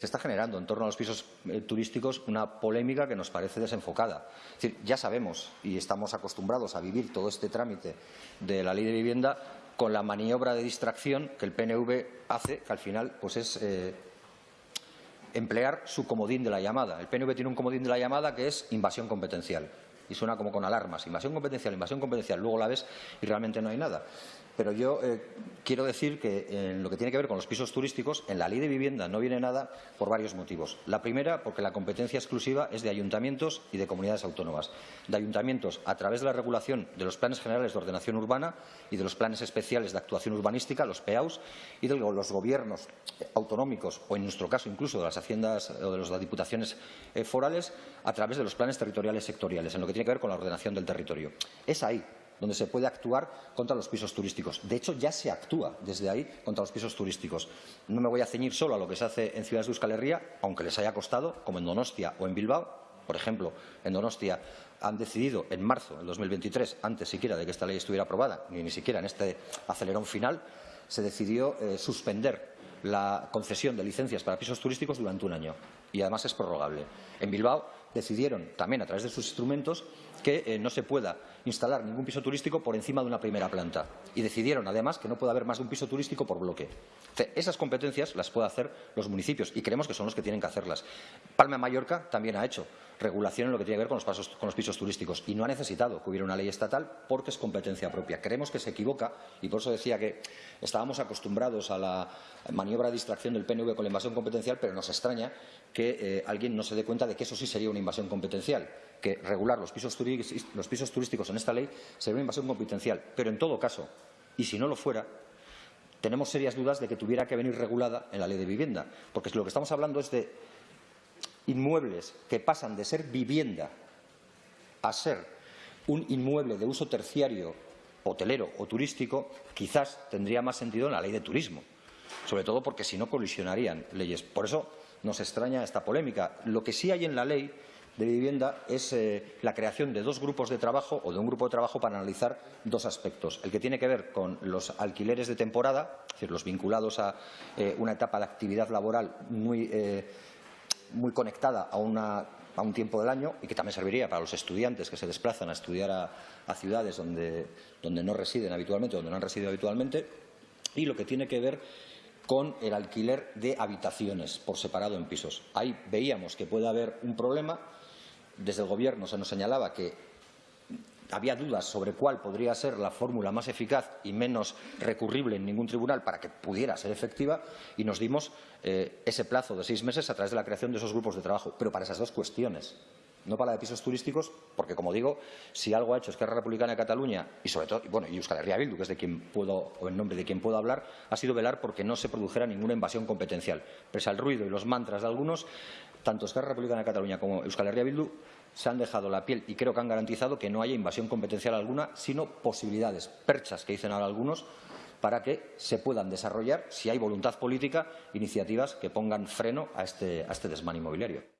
Se está generando en torno a los pisos eh, turísticos una polémica que nos parece desenfocada. Es decir, ya sabemos y estamos acostumbrados a vivir todo este trámite de la ley de vivienda con la maniobra de distracción que el PNV hace, que al final pues es eh, emplear su comodín de la llamada. El PNV tiene un comodín de la llamada que es invasión competencial y suena como con alarmas. Invasión competencial, invasión competencial. Luego la ves y realmente no hay nada. Pero yo eh, quiero decir que en lo que tiene que ver con los pisos turísticos, en la ley de vivienda no viene nada por varios motivos. La primera, porque la competencia exclusiva es de ayuntamientos y de comunidades autónomas. De ayuntamientos a través de la regulación de los planes generales de ordenación urbana y de los planes especiales de actuación urbanística, los PEAUS, y de los gobiernos autonómicos o, en nuestro caso, incluso de las haciendas o de las diputaciones eh, forales, a través de los planes territoriales sectoriales, tiene que ver con la ordenación del territorio. Es ahí donde se puede actuar contra los pisos turísticos. De hecho, ya se actúa desde ahí contra los pisos turísticos. No me voy a ceñir solo a lo que se hace en ciudades de Euskal Herria, aunque les haya costado, como en Donostia o en Bilbao. Por ejemplo, en Donostia han decidido en marzo del 2023, antes siquiera de que esta ley estuviera aprobada, ni, ni siquiera en este acelerón final, se decidió eh, suspender la concesión de licencias para pisos turísticos durante un año y además es prorrogable. En Bilbao decidieron también a través de sus instrumentos que eh, no se pueda instalar ningún piso turístico por encima de una primera planta y decidieron además que no puede haber más de un piso turístico por bloque. Esas competencias las pueden hacer los municipios y creemos que son los que tienen que hacerlas. Palma Mallorca también ha hecho regulación en lo que tiene que ver con los, pisos turísticos y no ha necesitado que hubiera una ley estatal porque es competencia propia. Creemos que se equivoca y por eso decía que estábamos acostumbrados a la maniobra de distracción del PNV con la invasión competencial, pero nos extraña que eh, alguien no se dé cuenta de que eso sí sería invasión competencial, que regular los pisos, los pisos turísticos en esta ley sería una invasión competencial. Pero en todo caso, y si no lo fuera, tenemos serias dudas de que tuviera que venir regulada en la ley de vivienda, porque lo que estamos hablando es de inmuebles que pasan de ser vivienda a ser un inmueble de uso terciario, hotelero o turístico, quizás tendría más sentido en la ley de turismo, sobre todo porque si no colisionarían leyes. Por eso nos extraña esta polémica. Lo que sí hay en la ley de vivienda es eh, la creación de dos grupos de trabajo o de un grupo de trabajo para analizar dos aspectos. El que tiene que ver con los alquileres de temporada, es decir, los vinculados a eh, una etapa de actividad laboral muy, eh, muy conectada a, un tiempo del año y que también serviría para los estudiantes que se desplazan a estudiar a, a ciudades donde, donde no residen habitualmente, donde no han residido habitualmente, y lo que tiene que ver con el alquiler de habitaciones por separado en pisos. Ahí veíamos que puede haber un problema. Desde el Gobierno se nos señalaba que había dudas sobre cuál podría ser la fórmula más eficaz y menos recurrible en ningún tribunal para que pudiera ser efectiva y nos dimos eh, ese plazo de seis meses a través de la creación de esos grupos de trabajo, pero para esas dos cuestiones no para de pisos turísticos, porque, como digo, si algo ha hecho Esquerra Republicana de Cataluña y, sobre todo, bueno, y Euskal Herria Bildu, que es de quien puedo, o en nombre de quien puedo hablar, ha sido velar porque no se produjera ninguna invasión competencial. Pese al ruido y los mantras de algunos, tanto Esquerra Republicana de Cataluña como Euskal Herria Bildu se han dejado la piel y creo que han garantizado que no haya invasión competencial alguna, sino posibilidades, perchas que dicen ahora algunos, para que se puedan desarrollar, si hay voluntad política, iniciativas que pongan freno a este, a este desmán inmobiliario.